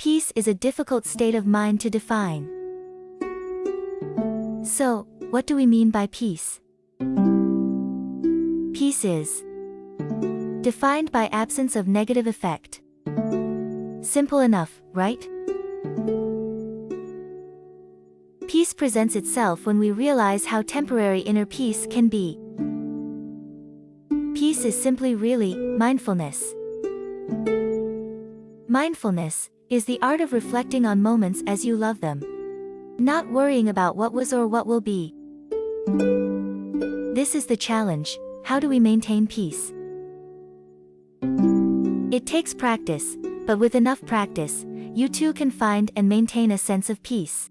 Peace is a difficult state of mind to define. So, what do we mean by peace? Peace is defined by absence of negative effect. Simple enough, right? Peace presents itself when we realize how temporary inner peace can be. Peace is simply really mindfulness. Mindfulness is the art of reflecting on moments as you love them. Not worrying about what was or what will be. This is the challenge, how do we maintain peace? It takes practice, but with enough practice, you too can find and maintain a sense of peace.